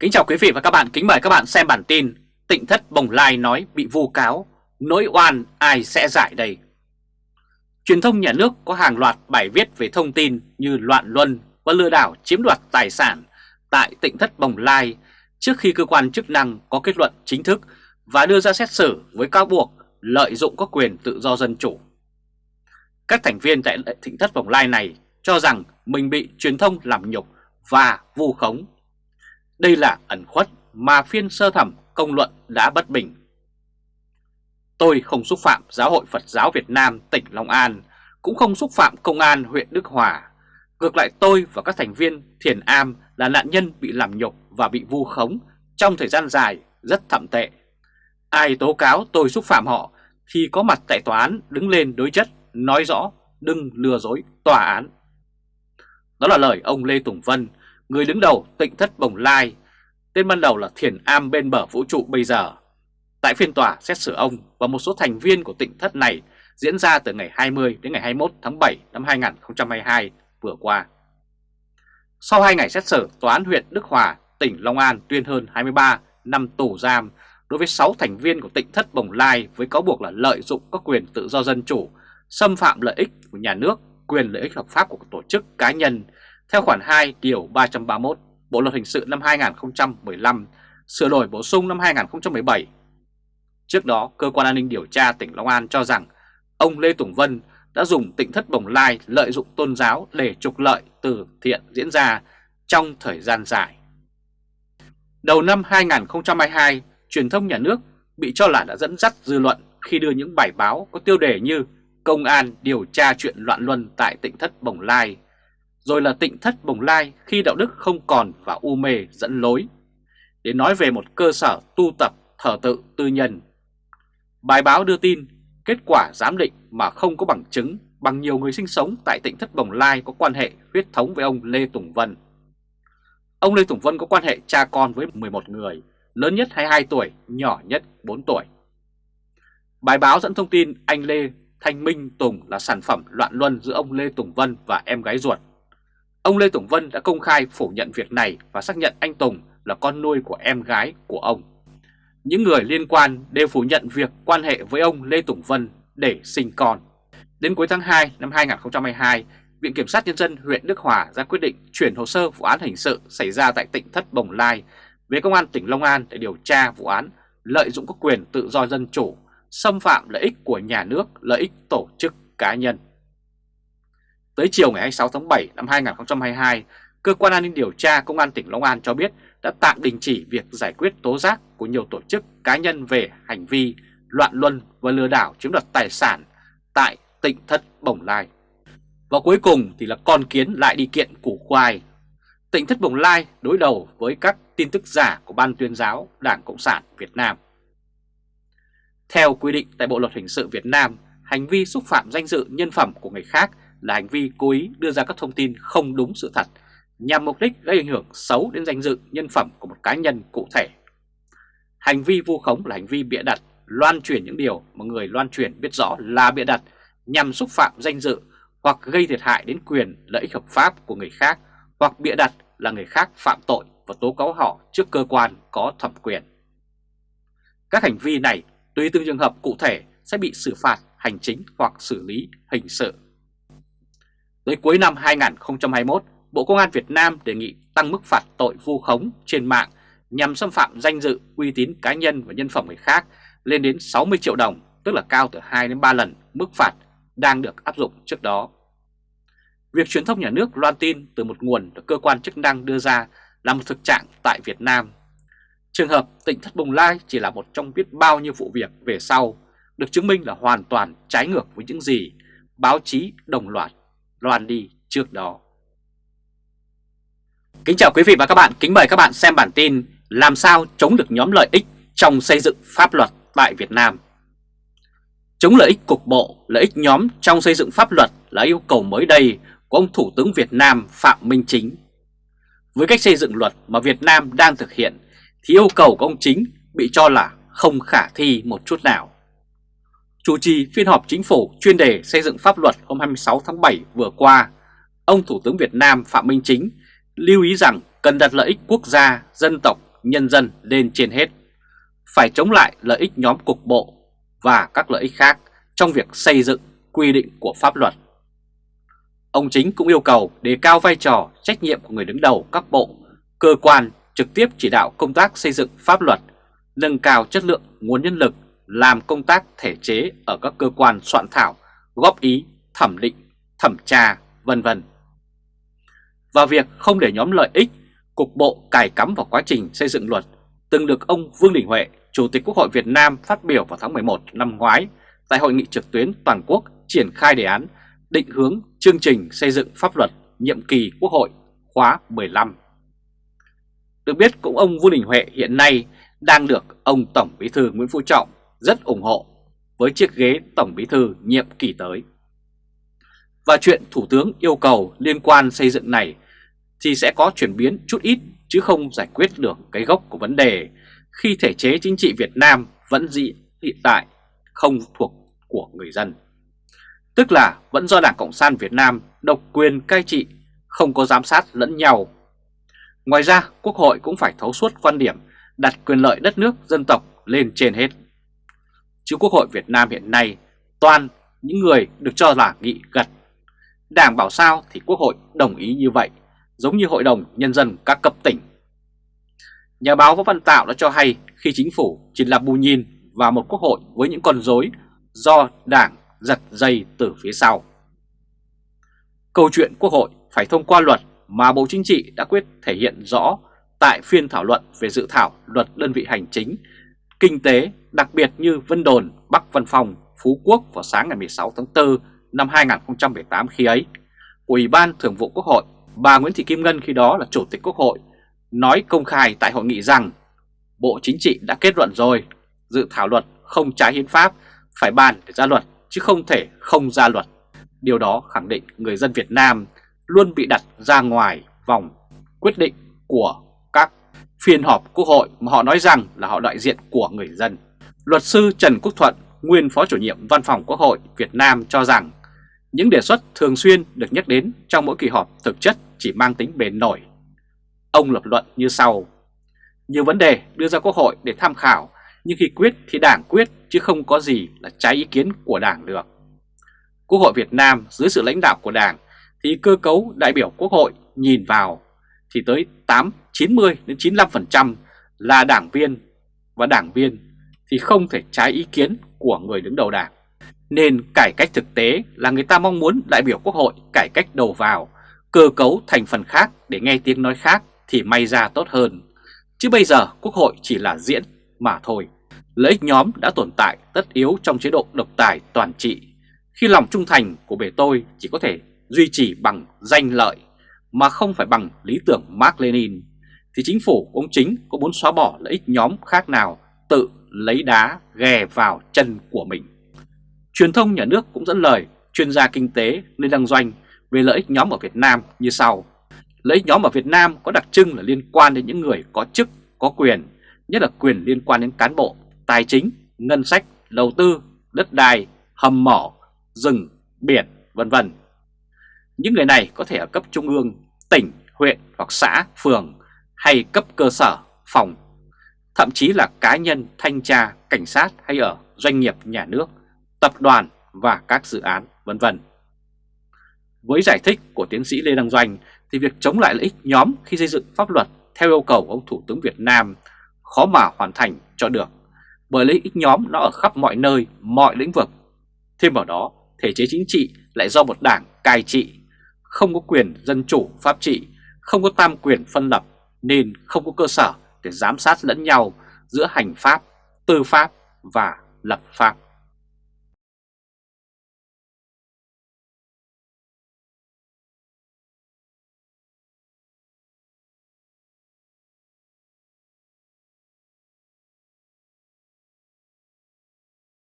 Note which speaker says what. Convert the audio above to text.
Speaker 1: Kính chào quý vị và các bạn, kính mời các bạn xem bản tin Tịnh thất Bồng Lai nói bị vu cáo, nỗi oan ai sẽ giải đây Truyền thông nhà nước có hàng loạt bài viết về thông tin như loạn luân và lừa đảo chiếm đoạt tài sản tại tịnh thất Bồng Lai trước khi cơ quan chức năng có kết luận chính thức và đưa ra xét xử với cáo buộc lợi dụng các quyền tự do dân chủ. Các thành viên tại tịnh thất Bồng Lai này cho rằng mình bị truyền thông làm nhục và vu khống đây là ẩn khuất mà phiên sơ thẩm công luận đã bất bình. Tôi không xúc phạm Giáo hội Phật giáo Việt Nam tỉnh Long An, cũng không xúc phạm Công an huyện Đức Hòa. Ngược lại tôi và các thành viên Thiền Am là nạn nhân bị làm nhục và bị vu khống trong thời gian dài rất thậm tệ. Ai tố cáo tôi xúc phạm họ thì có mặt tại tòa án đứng lên đối chất, nói rõ, đừng lừa dối tòa án. Đó là lời ông Lê Tùng Vân, người đứng đầu tịnh thất Bồng Lai, tên ban đầu là Thiền Am bên bờ vũ trụ bây giờ. Tại phiên tòa xét xử ông và một số thành viên của tịnh thất này diễn ra từ ngày 20 đến ngày 21 tháng 7 năm 2022 vừa qua. Sau 2 ngày xét xử, Tòa án huyện Đức Hòa, tỉnh Long An tuyên hơn 23 năm tù giam đối với 6 thành viên của tịnh thất Bồng Lai với cáo buộc là lợi dụng các quyền tự do dân chủ, xâm phạm lợi ích của nhà nước, quyền lợi ích hợp pháp của tổ chức cá nhân theo khoản 2 điều 331 Bộ Luật Hình sự năm 2015 sửa đổi bổ sung năm 2017. Trước đó, Cơ quan An ninh Điều tra tỉnh Long An cho rằng ông Lê Tùng Vân đã dùng Tịnh thất bồng lai lợi dụng tôn giáo để trục lợi từ thiện diễn ra trong thời gian dài. Đầu năm 2022, truyền thông nhà nước bị cho là đã dẫn dắt dư luận khi đưa những bài báo có tiêu đề như Công an điều tra chuyện loạn luân tại tỉnh thất Bồng Lai rồi là tịnh thất bồng lai khi đạo đức không còn và u mê dẫn lối, để nói về một cơ sở tu tập thờ tự tư nhân. Bài báo đưa tin kết quả giám định mà không có bằng chứng bằng nhiều người sinh sống tại tỉnh thất bồng lai có quan hệ huyết thống với ông Lê Tùng Vân. Ông Lê Tùng Vân có quan hệ cha con với 11 người, lớn nhất 22 tuổi, nhỏ nhất 4 tuổi. Bài báo dẫn thông tin anh Lê Thanh Minh Tùng là sản phẩm loạn luân giữa ông Lê Tùng Vân và em gái ruột Ông Lê Tùng Vân đã công khai phủ nhận việc này và xác nhận anh Tùng là con nuôi của em gái của ông. Những người liên quan đều phủ nhận việc quan hệ với ông Lê Tùng Vân để sinh con. Đến cuối tháng 2 năm 2022, Viện Kiểm sát Nhân dân huyện Đức Hòa ra quyết định chuyển hồ sơ vụ án hình sự xảy ra tại tỉnh Thất Bồng Lai về Công an tỉnh Long An để điều tra vụ án lợi dụng các quyền tự do dân chủ, xâm phạm lợi ích của nhà nước, lợi ích tổ chức cá nhân. Tới chiều ngày 26 tháng 7 năm 2022, Cơ quan An ninh Điều tra Công an tỉnh Long An cho biết đã tạm đình chỉ việc giải quyết tố giác của nhiều tổ chức cá nhân về hành vi loạn luân và lừa đảo chiếm đoạt tài sản tại tỉnh thất Bồng Lai. Và cuối cùng thì là con kiến lại đi kiện củ khoai. Tỉnh thất Bồng Lai đối đầu với các tin tức giả của Ban tuyên giáo Đảng Cộng sản Việt Nam. Theo quy định tại Bộ Luật Hình sự Việt Nam, hành vi xúc phạm danh dự nhân phẩm của người khác là hành vi cố ý đưa ra các thông tin không đúng sự thật nhằm mục đích gây ảnh hưởng xấu đến danh dự nhân phẩm của một cá nhân cụ thể. Hành vi vu khống là hành vi bịa đặt, loan truyền những điều mà người loan truyền biết rõ là bịa đặt nhằm xúc phạm danh dự hoặc gây thiệt hại đến quyền lợi ích hợp pháp của người khác hoặc bịa đặt là người khác phạm tội và tố cáo họ trước cơ quan có thẩm quyền. Các hành vi này tùy từng trường hợp cụ thể sẽ bị xử phạt hành chính hoặc xử lý hình sự. Tới cuối năm 2021, Bộ Công an Việt Nam đề nghị tăng mức phạt tội vu khống trên mạng nhằm xâm phạm danh dự, uy tín cá nhân và nhân phẩm người khác lên đến 60 triệu đồng, tức là cao từ 2 đến 3 lần mức phạt đang được áp dụng trước đó. Việc truyền thông nhà nước loan tin từ một nguồn được cơ quan chức năng đưa ra là một thực trạng tại Việt Nam. Trường hợp tỉnh Thất Bồng Lai chỉ là một trong biết bao nhiêu vụ việc về sau, được chứng minh là hoàn toàn trái ngược với những gì báo chí đồng loạt loan đi trước đó. Kính chào quý vị và các bạn, kính mời các bạn xem bản tin Làm sao chống được nhóm lợi ích trong xây dựng pháp luật tại Việt Nam. Chống lợi ích cục bộ, lợi ích nhóm trong xây dựng pháp luật là yêu cầu mới đây của ông Thủ tướng Việt Nam Phạm Minh Chính. Với cách xây dựng luật mà Việt Nam đang thực hiện thì yêu cầu của ông Chính bị cho là không khả thi một chút nào. Chủ trì phiên họp chính phủ chuyên đề xây dựng pháp luật hôm 26 tháng 7 vừa qua, ông Thủ tướng Việt Nam Phạm Minh Chính lưu ý rằng cần đặt lợi ích quốc gia, dân tộc, nhân dân lên trên hết. Phải chống lại lợi ích nhóm cục bộ và các lợi ích khác trong việc xây dựng quy định của pháp luật. Ông Chính cũng yêu cầu đề cao vai trò trách nhiệm của người đứng đầu các bộ, cơ quan trực tiếp chỉ đạo công tác xây dựng pháp luật, nâng cao chất lượng nguồn nhân lực làm công tác thể chế ở các cơ quan soạn thảo, góp ý, thẩm định, thẩm tra, vân vân. Và việc không để nhóm lợi ích, cục bộ cài cắm vào quá trình xây dựng luật từng được ông Vương Đình Huệ, Chủ tịch Quốc hội Việt Nam phát biểu vào tháng 11 năm ngoái tại hội nghị trực tuyến toàn quốc triển khai đề án định hướng chương trình xây dựng pháp luật nhiệm kỳ Quốc hội khóa 15. Được biết cũng ông Vương Đình Huệ hiện nay đang được ông Tổng Bí thư Nguyễn Phú Trọng rất ủng hộ với chiếc ghế Tổng Bí thư nhiệm kỳ tới. Và chuyện Thủ tướng yêu cầu liên quan xây dựng này thì sẽ có chuyển biến chút ít chứ không giải quyết được cái gốc của vấn đề khi thể chế chính trị Việt Nam vẫn dị hiện tại không thuộc của người dân. Tức là vẫn do Đảng Cộng sản Việt Nam độc quyền cai trị, không có giám sát lẫn nhau. Ngoài ra, Quốc hội cũng phải thấu suốt quan điểm đặt quyền lợi đất nước dân tộc lên trên hết. Chứ Quốc hội Việt Nam hiện nay toàn những người được cho là nghị gật. Đảng bảo sao thì Quốc hội đồng ý như vậy, giống như Hội đồng Nhân dân các cấp tỉnh. Nhà báo Võ Văn Tạo đã cho hay khi chính phủ chỉ là bù nhìn vào một quốc hội với những con rối do đảng giật dây từ phía sau. Câu chuyện Quốc hội phải thông qua luật mà Bộ Chính trị đã quyết thể hiện rõ tại phiên thảo luận về dự thảo luật đơn vị hành chính, kinh tế đặc biệt như Vân Đồn, Bắc Văn Phòng, Phú Quốc vào sáng ngày 16 tháng 4 năm 2018 khi ấy. Ủy ban Thường vụ Quốc hội, bà Nguyễn Thị Kim Ngân khi đó là Chủ tịch Quốc hội, nói công khai tại hội nghị rằng Bộ Chính trị đã kết luận rồi, dự thảo luật không trái hiến pháp, phải bàn để ra luật chứ không thể không ra luật. Điều đó khẳng định người dân Việt Nam luôn bị đặt ra ngoài vòng quyết định của phiên họp quốc hội mà họ nói rằng là họ đại diện của người dân. Luật sư Trần Quốc Thuận, nguyên Phó chủ nhiệm Văn phòng Quốc hội Việt Nam cho rằng những đề xuất thường xuyên được nhắc đến trong mỗi kỳ họp thực chất chỉ mang tính bền nổi. Ông lập luận như sau. Nhiều vấn đề đưa ra Quốc hội để tham khảo, nhưng khi quyết thì đảng quyết chứ không có gì là trái ý kiến của đảng được. Quốc hội Việt Nam dưới sự lãnh đạo của đảng thì cơ cấu đại biểu Quốc hội nhìn vào thì tới 8, 90 đến 95% là đảng viên và đảng viên thì không thể trái ý kiến của người đứng đầu đảng. Nên cải cách thực tế là người ta mong muốn đại biểu Quốc hội cải cách đầu vào, cơ cấu thành phần khác để nghe tiếng nói khác thì may ra tốt hơn. Chứ bây giờ Quốc hội chỉ là diễn mà thôi. Lợi ích nhóm đã tồn tại tất yếu trong chế độ độc tài toàn trị, khi lòng trung thành của bề tôi chỉ có thể duy trì bằng danh lợi mà không phải bằng lý tưởng Mark Lenin, thì chính phủ ông chính có muốn xóa bỏ lợi ích nhóm khác nào tự lấy đá ghè vào chân của mình. Truyền thông nhà nước cũng dẫn lời chuyên gia kinh tế Lê Đăng Doanh về lợi ích nhóm ở Việt Nam như sau. Lợi ích nhóm ở Việt Nam có đặc trưng là liên quan đến những người có chức, có quyền, nhất là quyền liên quan đến cán bộ, tài chính, ngân sách, đầu tư, đất đai, hầm mỏ, rừng, biển, vân vân. Những người này có thể ở cấp trung ương, tỉnh, huyện hoặc xã, phường hay cấp cơ sở, phòng, thậm chí là cá nhân, thanh tra, cảnh sát hay ở doanh nghiệp nhà nước, tập đoàn và các dự án, vân vân. Với giải thích của tiến sĩ Lê Đăng Doanh thì việc chống lại lợi ích nhóm khi xây dựng pháp luật theo yêu cầu của ông Thủ tướng Việt Nam khó mà hoàn thành cho được bởi lợi ích nhóm nó ở khắp mọi nơi, mọi lĩnh vực. Thêm vào đó, thể chế chính trị lại do một đảng cai trị, không có quyền dân chủ pháp trị, không có tam quyền phân lập nên không có cơ sở để giám sát lẫn nhau giữa hành pháp, tư pháp và lập pháp.